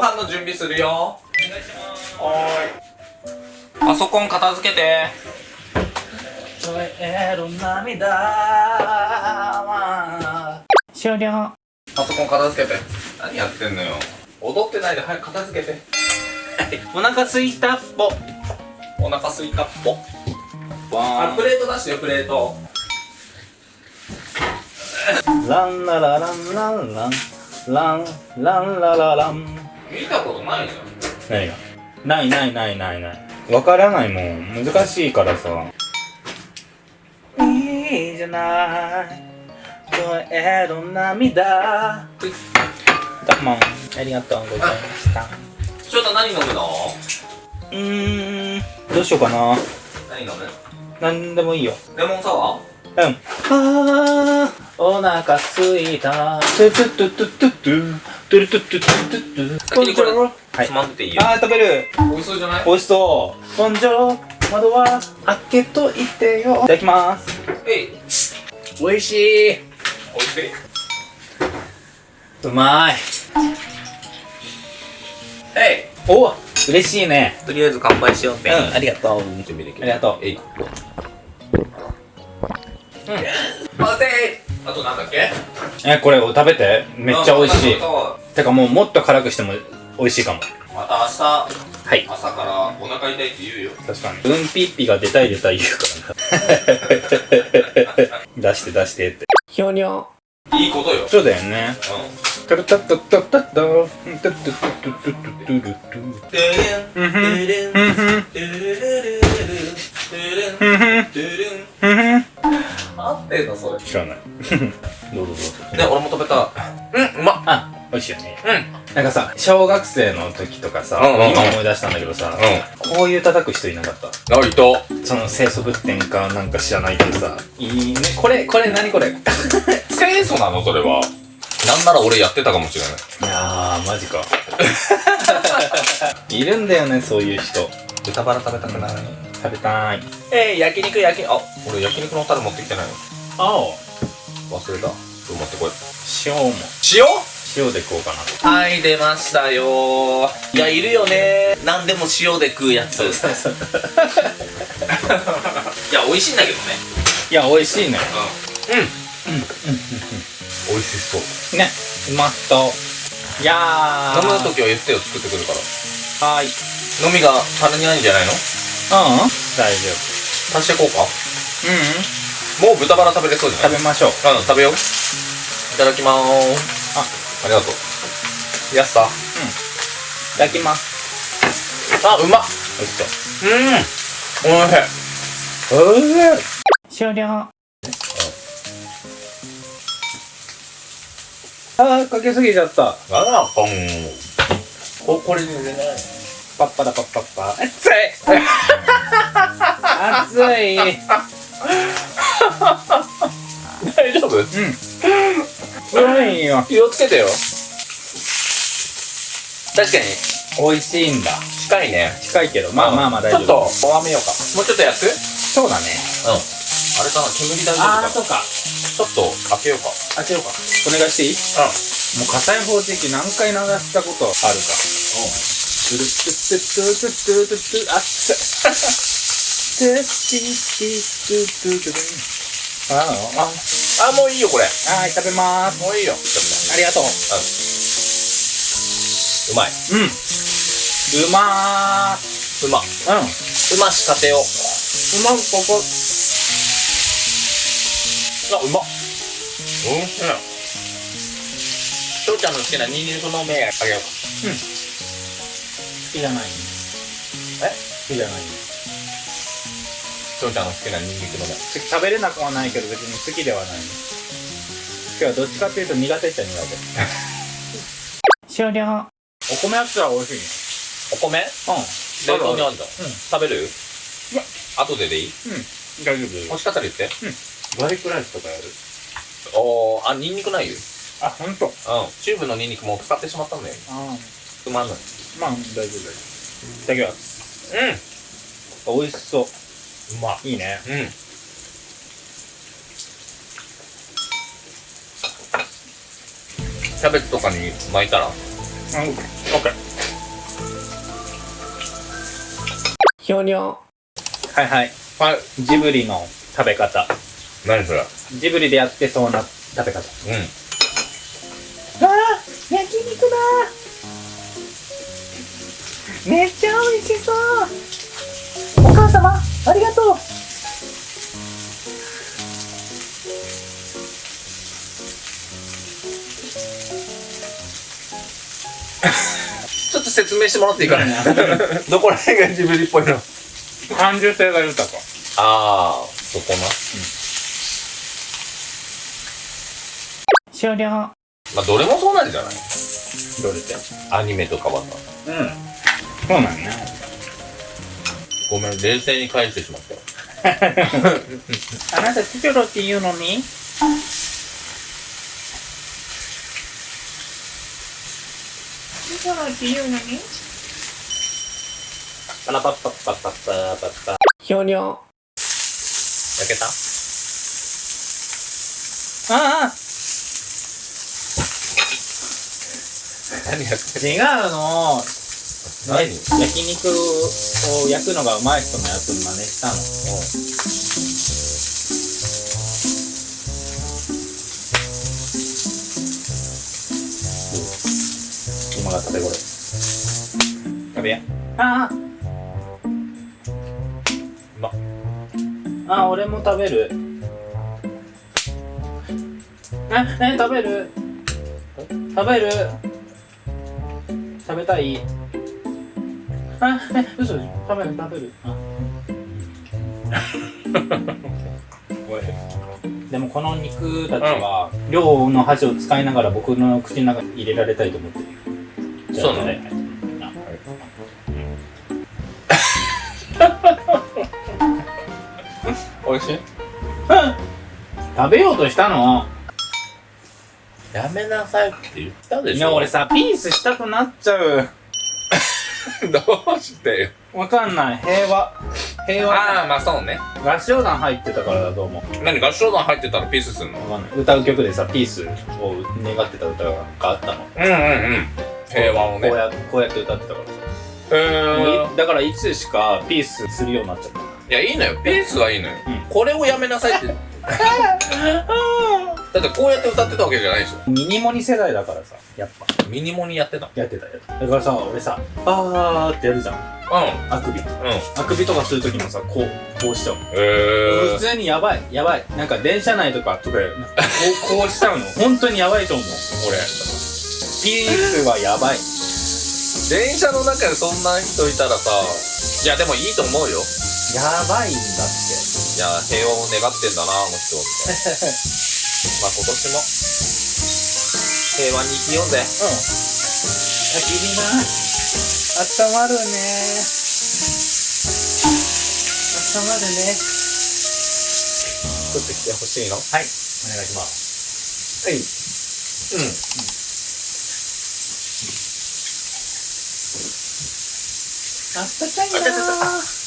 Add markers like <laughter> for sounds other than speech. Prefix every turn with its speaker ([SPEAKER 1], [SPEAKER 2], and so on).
[SPEAKER 1] 飯の準備するよ。お願いします。はーいパソコン片付けて。
[SPEAKER 2] 終了。
[SPEAKER 1] パソコン片付けて。何やってんのよ。踊ってないで早く片付けて。<laughs>
[SPEAKER 2] お腹すいたっぽ。
[SPEAKER 1] お腹すいたっぽ。
[SPEAKER 2] わ
[SPEAKER 1] あプレート出してよプレート。
[SPEAKER 2] ランララランランランラン。ランラララン
[SPEAKER 1] 見たことないじゃ
[SPEAKER 2] 何がないないないないない。わからないもん。難しいからさ。いいじゃない。燃える涙どうもありがとうございました。
[SPEAKER 1] ん翔太何飲むの？
[SPEAKER 2] うーん。どうしようかな。
[SPEAKER 1] 何飲む？
[SPEAKER 2] なんでもいいよ。
[SPEAKER 1] レモンサワー？
[SPEAKER 2] うん。あーお腹すいた。トゥトゥトゥトゥトゥトゥトゥルトゥトゥトゥトゥトゥ
[SPEAKER 1] 先にこれ
[SPEAKER 2] はい
[SPEAKER 1] つまんでていいよ
[SPEAKER 2] あー食べる
[SPEAKER 1] 美味しそうじゃない
[SPEAKER 2] 美味しそうボンジョロ窓は開けといてよいただきます
[SPEAKER 1] えい
[SPEAKER 2] 美味しい
[SPEAKER 1] 美味しいう
[SPEAKER 2] まい
[SPEAKER 1] え
[SPEAKER 2] お嬉しいね
[SPEAKER 1] いとりあえず乾杯しようって
[SPEAKER 2] うんありがとう
[SPEAKER 1] 準備できる
[SPEAKER 2] ありがとう
[SPEAKER 1] えいうん完成あとなんだっけ？
[SPEAKER 2] えこれを食べて。めっちゃ美味しい。てかもうもっと辛くしても美味しいかも。
[SPEAKER 1] た明日
[SPEAKER 2] はい。
[SPEAKER 1] 朝からお腹痛いって言うよ。
[SPEAKER 2] 確かに。うんぴっぴが出たい出たい言うからな。<laughs> 出して出してって。ひょにょ
[SPEAKER 1] いいことよ。
[SPEAKER 2] そうだよね。
[SPEAKER 1] う
[SPEAKER 2] タルタッタッタッタッタタッタッタッタッタッタッタッタッタッ
[SPEAKER 1] んてれん
[SPEAKER 2] うんふん
[SPEAKER 1] てれん
[SPEAKER 2] うんふん
[SPEAKER 1] てれれれれれれ
[SPEAKER 2] うんふん
[SPEAKER 1] てれん
[SPEAKER 2] うんふん
[SPEAKER 1] 合ってんのそれ
[SPEAKER 2] 知らない。<laughs> どうぞどうぞ。
[SPEAKER 1] ね俺も食べた。うんうまっ。
[SPEAKER 2] あ美味しいよね。
[SPEAKER 1] うん。
[SPEAKER 2] なんかさ小学生の時とかさ
[SPEAKER 1] うんうんうん。
[SPEAKER 2] 今思い出したんだけどさ
[SPEAKER 1] う
[SPEAKER 2] こういう叩く人いなかった？
[SPEAKER 1] んあいと
[SPEAKER 2] その清楚物点かなんか知らないけどさいいね。これこれ何これ？い <laughs>
[SPEAKER 1] 清楚なのそれは。なんなら俺やってたかもしれない。
[SPEAKER 2] やーマジか。<laughs> いるんだよねそういう人。
[SPEAKER 1] 豚バラ食べたくない。
[SPEAKER 2] 食べたい。
[SPEAKER 1] えー、焼肉焼きあ俺焼肉のタレ持ってきてないの？
[SPEAKER 2] 青。
[SPEAKER 1] 忘れた。ちょっと持ってこい
[SPEAKER 2] 塩も。
[SPEAKER 1] 塩？
[SPEAKER 2] 塩で食おうかな。
[SPEAKER 1] はい出ましたよいやいるよね。何でも塩で食うやつ。<laughs> いや美味しいんだけどね。
[SPEAKER 2] いや美味しいね。
[SPEAKER 1] うん。うん。美味しそう。
[SPEAKER 2] ね。うまそう。いやー。
[SPEAKER 1] 飲む時は言ってよ作ってくるから。
[SPEAKER 2] はーい。
[SPEAKER 1] 飲みが足りないんじゃないの？
[SPEAKER 2] うん。大丈
[SPEAKER 1] 足してこうか？
[SPEAKER 2] 夫うん
[SPEAKER 1] もう豚バラ食べれそうじゃない？
[SPEAKER 2] 食べましょう。
[SPEAKER 1] うん食べよう。いただきまーす。
[SPEAKER 2] あ。
[SPEAKER 1] ありがとう。やった
[SPEAKER 2] いただきます。
[SPEAKER 1] あうまっ。
[SPEAKER 2] 美味しそう。
[SPEAKER 1] うん。おいしい。
[SPEAKER 2] おいしい終了。あーかけすぎちゃった。
[SPEAKER 1] あらポン。ここれでね
[SPEAKER 2] パッパラパッパッパ。熱い。<laughs> 熱い
[SPEAKER 1] 大丈夫？
[SPEAKER 2] うん。うまいよ
[SPEAKER 1] 気をつけてよ。確かに。
[SPEAKER 2] 美味しいんだ。
[SPEAKER 1] 近いね。
[SPEAKER 2] 近いけど。まあまあまあ大丈夫。
[SPEAKER 1] ちょっと弱めようか。もうちょっと焼く？うん
[SPEAKER 2] そうだね。
[SPEAKER 1] あれかな煙大丈夫か。な
[SPEAKER 2] あーそうか。
[SPEAKER 1] ちょっと開けようか。
[SPEAKER 2] 開けようか。お願いしていい？もう火災報知器何回鳴らしたことあるか。トゥルトゥトゥトゥトゥトゥトゥトゥ熱いトゥチチトゥトゥトゥトゥああ
[SPEAKER 1] あもういいよこれ。
[SPEAKER 2] あはい食べます。
[SPEAKER 1] もういいよ。
[SPEAKER 2] ありがとう。
[SPEAKER 1] うまい。
[SPEAKER 2] うん。うまー。
[SPEAKER 1] うま。
[SPEAKER 2] うん。
[SPEAKER 1] うましかてよ
[SPEAKER 2] うまここ。
[SPEAKER 1] あうま。っうん。翔ちゃんの好きなニンニクの芽あげようか。
[SPEAKER 2] 好きじゃない。
[SPEAKER 1] え？
[SPEAKER 2] 好きじゃない
[SPEAKER 1] 翔ちゃんの好きなニンニクの。芽
[SPEAKER 2] 食べれなくはないけど別に好きではない。今日はどっちかっていうと苦手っちゃ苦手終了。お米やったら美味しいね。
[SPEAKER 1] お米？
[SPEAKER 2] うん。
[SPEAKER 1] 冷凍にあるじゃん
[SPEAKER 2] うん。
[SPEAKER 1] 食べる？
[SPEAKER 2] いや。
[SPEAKER 1] 後ででいい？
[SPEAKER 2] うん。大丈夫。
[SPEAKER 1] 欲しかったら言って。
[SPEAKER 2] ガーリックライスとかやる？
[SPEAKER 1] おーあニンニクないよ。
[SPEAKER 2] あ本当。
[SPEAKER 1] うん。チューブのニンニクもう使ってしまったんだよ。
[SPEAKER 2] あ
[SPEAKER 1] つまんない。
[SPEAKER 2] まあ大丈夫大丈夫。いただきます。
[SPEAKER 1] うん。
[SPEAKER 2] 美味しそう
[SPEAKER 1] うま
[SPEAKER 2] いいね。
[SPEAKER 1] うん。キャベツとかに巻いたら。
[SPEAKER 2] うんオッ
[SPEAKER 3] ひょにょ
[SPEAKER 2] はいはい。ジブリの食べ方。
[SPEAKER 1] 何それ。
[SPEAKER 2] ジブリでやってそうな食べ方。
[SPEAKER 1] うん。
[SPEAKER 2] あ焼肉だ。めっちゃ美味しそう。お母様。ありがとう
[SPEAKER 1] ちょっと説明してもらっていいかな？<laughs> どこら辺がジブリっぽいの？
[SPEAKER 2] 感受性が豊か。
[SPEAKER 1] ああ、そこな。
[SPEAKER 2] 終了。
[SPEAKER 1] まあ、どれもそうなんじゃない？
[SPEAKER 2] どれって？
[SPEAKER 1] アニメとかはさ。
[SPEAKER 2] うん。そうなんね。
[SPEAKER 1] ごめん、冷静に返してしまった。よ。
[SPEAKER 2] あなたチョロって言うのに？チョロって言うのに？
[SPEAKER 1] パラパッパッパッパッパッパッパ
[SPEAKER 3] ひょにょ。
[SPEAKER 1] 焼けた？
[SPEAKER 2] ああ。
[SPEAKER 1] 何やって
[SPEAKER 2] 違うの焼肉を焼くのがうまい人のやつ真似したの。今が食べ頃食べや。ああ
[SPEAKER 1] うま
[SPEAKER 2] あ俺も食べる。ええ食べる？食べる？食べたい？あえ嘘でしょ食べる食べる。あ。<laughs> でもこの肉たちは量の箸を使いながら僕の口の中に入れられたいと思ってる。
[SPEAKER 1] そうなの？
[SPEAKER 2] ね <laughs>
[SPEAKER 1] 美味しい？<laughs>
[SPEAKER 2] 食べようとしたの？
[SPEAKER 1] やめなさいって言ったでしょ。
[SPEAKER 2] いや俺さピースしたくなっちゃう <laughs>
[SPEAKER 1] どうしてよ。
[SPEAKER 2] わかんない。平和。平和。
[SPEAKER 1] ああまあそうね。
[SPEAKER 2] 合唱団入ってたからだと思う。
[SPEAKER 1] 何合唱団入ってたらピースすんの？
[SPEAKER 2] わかんない。歌う曲でさピースを願ってた歌があったの。
[SPEAKER 1] うんうんうん。平和をね。
[SPEAKER 2] こうやこうやって歌ってたからさ。
[SPEAKER 1] へ
[SPEAKER 2] もういだからいつしかピースするようになっちゃった。
[SPEAKER 1] いやいいのよ。ピースはいいのよ、
[SPEAKER 2] うん。
[SPEAKER 1] これをやめなさいって <laughs> だってこうやって歌ってたわけじゃないでしょ。
[SPEAKER 2] ミニモニ世代だからさやっぱ。
[SPEAKER 1] ミニモニやってた。
[SPEAKER 2] やってたやってた。だからさ俺さあーってやるじゃん。
[SPEAKER 1] う
[SPEAKER 2] あくび。
[SPEAKER 1] んうん。
[SPEAKER 2] あくびとかするときもさこうこうしちゃう。の
[SPEAKER 1] へ
[SPEAKER 2] 普通にやばいやばい。なんか電車内とかとかなんかこうこうしちゃうの。<laughs> 本当にやばいと思う。俺。ピースはやばい。
[SPEAKER 1] 電車の中でそんな人いたらさいやでもいいと思うよ。
[SPEAKER 2] やばいんだって。
[SPEAKER 1] いや平和を願ってんだなあの人みたいなまあ今年も平和に生きようぜ
[SPEAKER 2] うん。焚き火な。温まるね。温まるね。
[SPEAKER 1] 作ってきてほしいの？
[SPEAKER 2] はい。お願いします。
[SPEAKER 1] はいうん
[SPEAKER 2] あったかいな
[SPEAKER 1] あちょちょちょ